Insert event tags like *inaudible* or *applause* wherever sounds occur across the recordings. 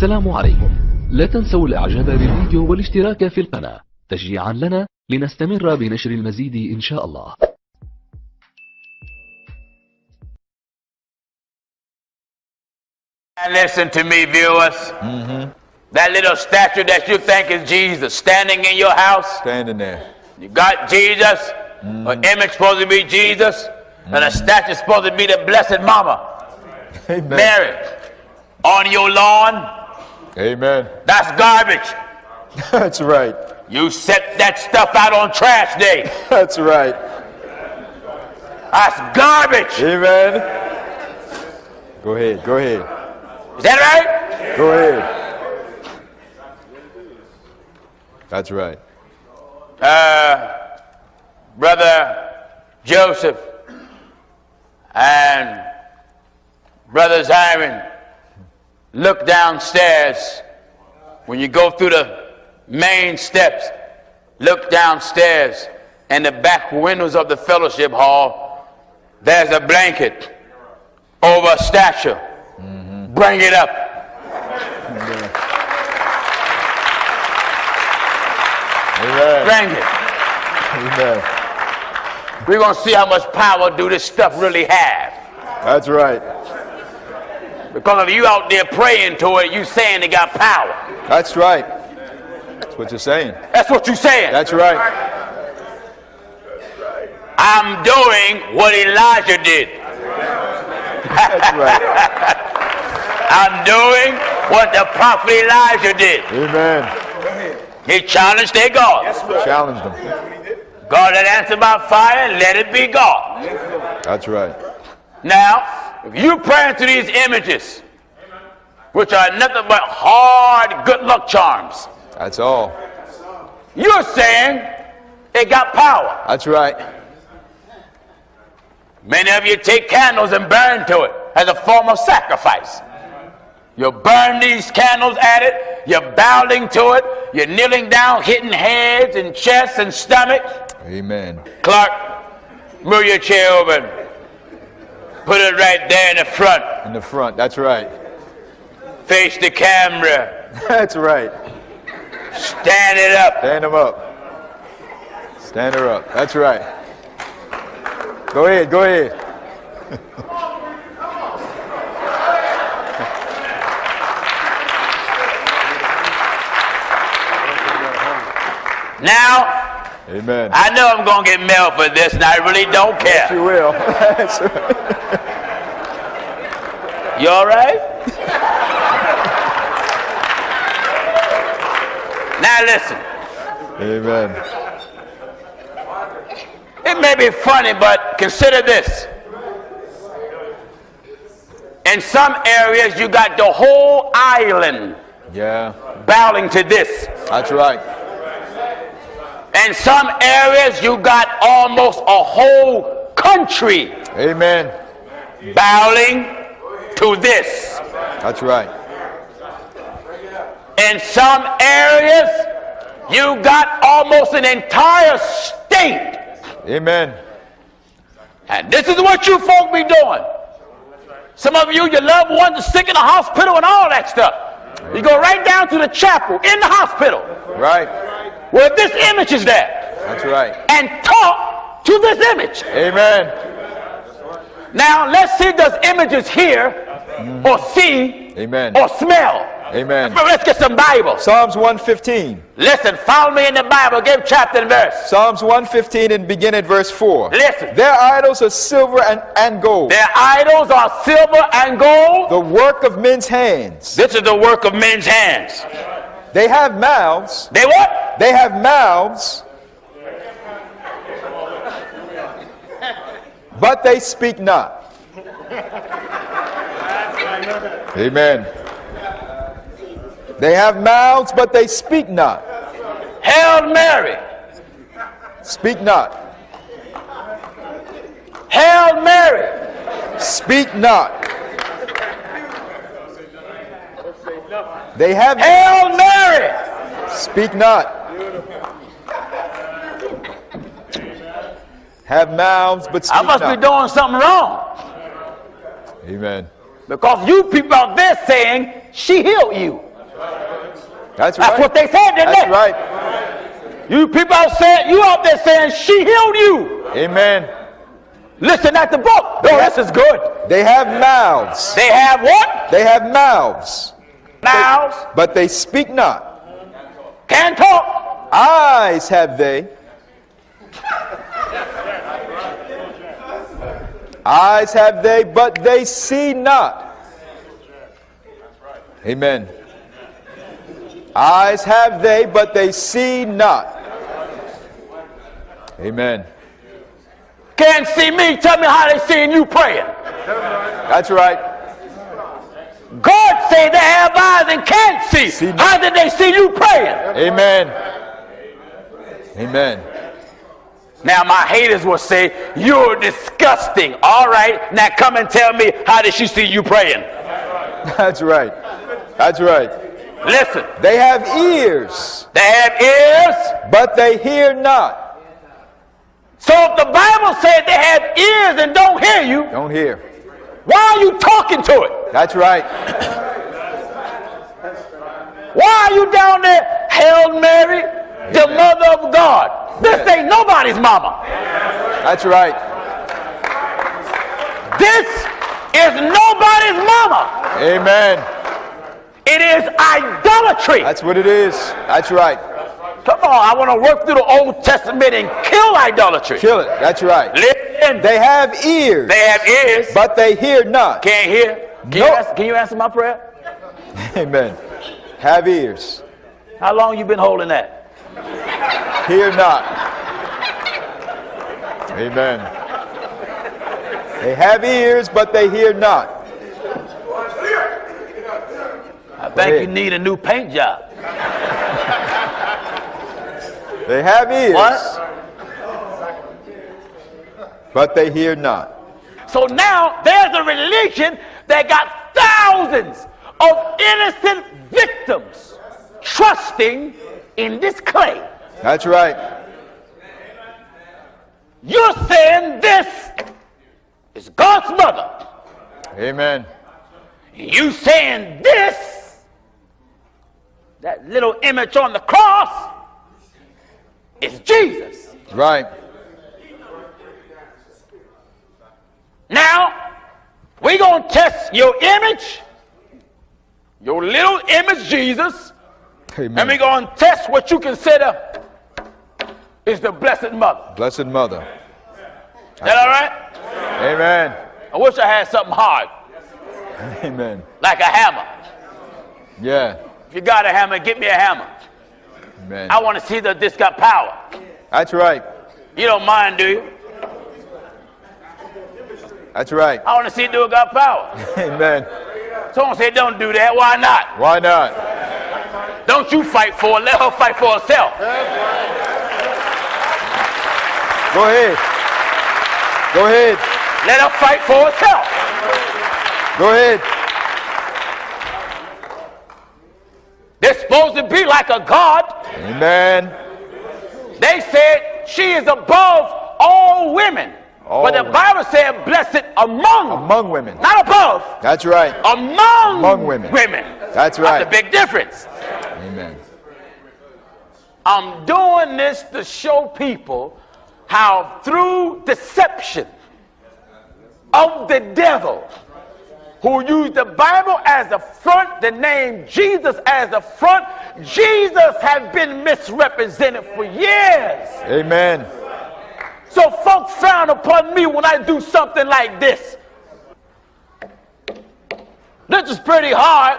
السلام عليكم لا تنسوا الاعجاب بالفيديو والاشتراك في القناة تشجيعا لنا لنستمر بنشر المزيد ان شاء الله And listen to me, viewers. That little statue that you think is Jesus standing in your house, Standing there. you got Jesus, an image supposed to be Jesus, and a statue supposed to be the Blessed Mama, Amen. Mary. On your lawn, Amen. that's garbage. *laughs* That's right. You set that stuff out on trash day. *laughs* That's right. That's garbage. Amen. Go ahead. Go ahead. Is that right? Go ahead. That's right. uh, Brother Joseph and Brother Zion, look downstairs. When you go through the main steps, look downstairs in the back windows of the fellowship hall. There's a blanket over a statue. Mm-hmm. Bring it up. *laughs* Amen. Bring it. Amen. We're going to see how much power do this stuff really have. That's right. Because if you out there praying to it, you saying it got power. That's right. That's what you're saying. That's what you're saying. That's right. I'm doing what Elijah did. That's right. *laughs* I'm doing what the prophet Elijah did. Amen. He challenged their God. Yes, right. Challenged them. God that answered by fire, let it be God. That's right. Now, if you praying to these images, which are nothing but hard good luck charms, That's all. you're saying it got power. That's right. Many of you take candles and burn to it as a form of sacrifice. You burn these candles at it, you're bowing to it, you're kneeling down, hitting heads and chests and stomach. Amen. Clark, move your chair over put it right there in the front. In the front. That's right. Face the camera. *laughs* That's right. Stand it up. Stand them up. Stand her up. That's right. Go ahead. Go ahead. Now, Amen. I know I'm going to get mail for this, and I really don't care. You will. *laughs* You all right? now listen. Amen. It may be funny, but consider this. In some areas, you got the whole island Yeah. bowing to this. That's right. In some areas, you got almost a whole country Amen. bowing to this. That's right. In some areas, you got almost an entire state. Amen. And this is what you folk be doing. Some of you, your loved ones are sick in the hospital and all that stuff. You go right down to the chapel in the hospital Right. where this image is there That's right. and talk to this image. Amen. Now, let's see does images hear mm-hmm. or see Amen. or smell. Amen. Let's get some Bible. Psalms 115. Listen, follow me in the Bible. Give chapter and verse. Psalms 115 and begin at verse 4. Listen. Their idols are silver and, and gold, Their idols are silver and gold. the work of men's hands. This is the work of men's hands. They have mouths. They what? They have mouths. But they speak not. Amen. They have mouths, but they speak not. Hail Mary. Speak not. Hail Mary. Speak not. They have Hail Mary. speak not. Have mouths, but speak I must be doing something wrong Amen. because you people out there saying she healed you. That's That's right. what they said, didn't That's they? right. You people out saying, you out there saying she healed you. Amen. Listen at the book. No, this is good. They have mouths. They have what? They have mouths, Mouths. but they speak not. Can't talk. Eyes have they. Eyes have they, but they see not. Amen. Eyes have they, but they see not. Amen. Can't see me. Tell me how they seeing you praying. That's right. God say they have eyes and can't see. See- How did they see you praying? Amen. Amen. Now my haters will say, you're disgusting. All right, now come and tell me how did she see you praying? That's right. That's right. Listen, They have ears, they have ears. but they hear not. So if the Bible said they have ears and don't hear you, Don't hear. why are you talking to it? That's right. Why are you down there, Hail Mary, the mother of God? This ain't nobody's mama. That's right. This is nobody's mama. Amen. It is idolatry. That's what it is. That's right. Come on, I want to work through the Old Testament and kill idolatry. Kill it. That's right. Listen, They have ears, they have ears, but they hear not. can't hear. Can, you No. answer, can you answer my prayer? *laughs* Amen. Have ears, How long you been holding that? Hear not. Amen. They have ears, but they hear not. I think you need a new paint job. They have ears, What? but they hear not. So now there's a religion that got thousands of innocent victims trusting in this clay. That's right. You're saying this is God's mother. Amen. You saying this, that little image on the cross, is Jesus. Right. Now, we're gonna test your image, your little image Jesus, and we Amen. gonna test what you consider is the Blessed Mother. Blessed Mother. Is that all right? Amen. I wish I had something hard, Amen. like a hammer. Yeah. If you got a hammer, get me a hammer. Amen. I want to see that this got power. That's right. You don't mind, do you? That's right. I want to see it do it got power. *laughs* Amen. Someone say, don't do that. Why not? Why not? Don't you fight for it. Let her fight for herself. Go ahead. Go ahead. Let her fight for herself. Go ahead. They're supposed to be like a God. Amen. They said she is above all women. All but the women. Bible said blessed among, Among women. not above, That's right. among, Among women. women. That's right. That's a big difference. Amen. I'm doing this to show people how through deception of the devil who used the Bible as the front, the name Jesus as the front, Jesus has been misrepresented for years. Amen. So folks frown upon me when I do something like this. This is pretty hard.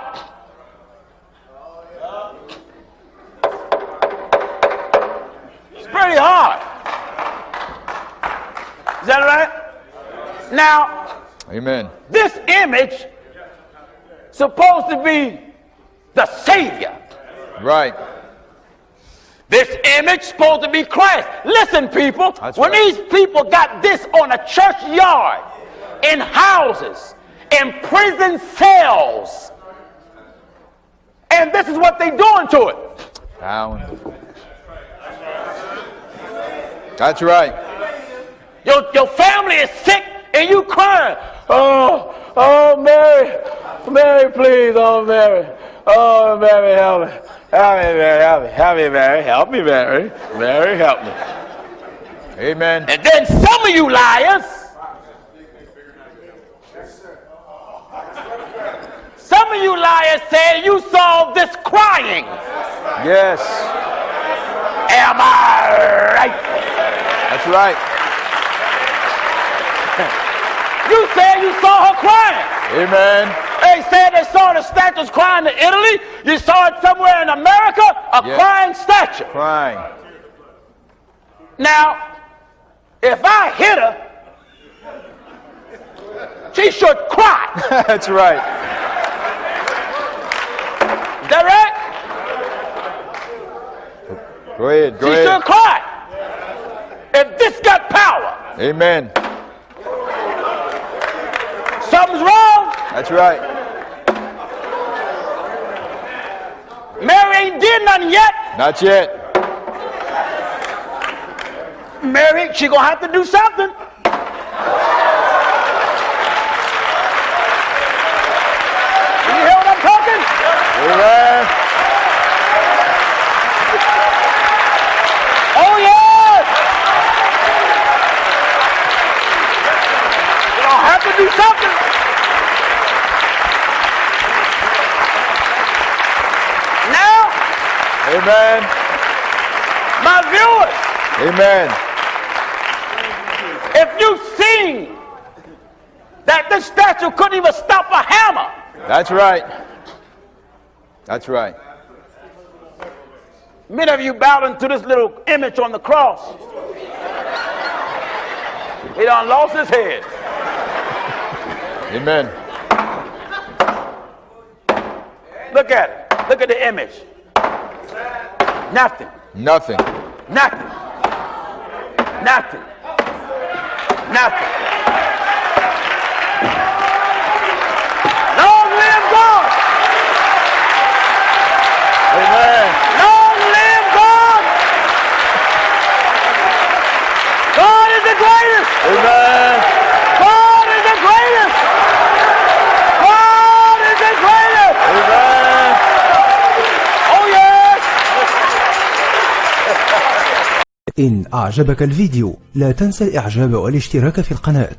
Now, Amen. this image supposed to be the Savior. Right. This image supposed to be Christ. Listen, people, That's when right. these people got this on a church yard, in houses, in prison cells, and this is what they doing to it. Down. That's right. Your, your family is sick and you crying. Oh, oh, Mary, Mary, please, oh Mary, oh Mary, help me, help me, Mary, help me, help me, Mary, help me, Mary, Mary, help me. Amen. And then some of you liars, some of you liars say you saw this crying. Yes. Am I right? That's right. You said you saw her crying. Amen. They said they saw the statues crying in Italy. You saw it somewhere in America, a Yeah. crying statue. Crying. Now, if I hit her, she should cry. *laughs* That's right. Is that right? Go ahead. Go she ahead. should cry. If this got power, Amen. Something's wrong. That's right. Mary ain't did nothing yet. Not yet. Mary, she gonna have to do something. You hear what I'm talking? Amen. Oh. You gonna have to do something. Now, Amen. my viewers, Amen. if you've seen that this statue couldn't even stop a hammer, That's right. That's right. many of you bowing to this little image on the cross. He done lost his head. Amen. Look at it. Look at the image. Nothing. Nothing. Nothing. Nothing. Nothing. إن أعجبك الفيديو لا تنسى الإعجاب والاشتراك في القناة.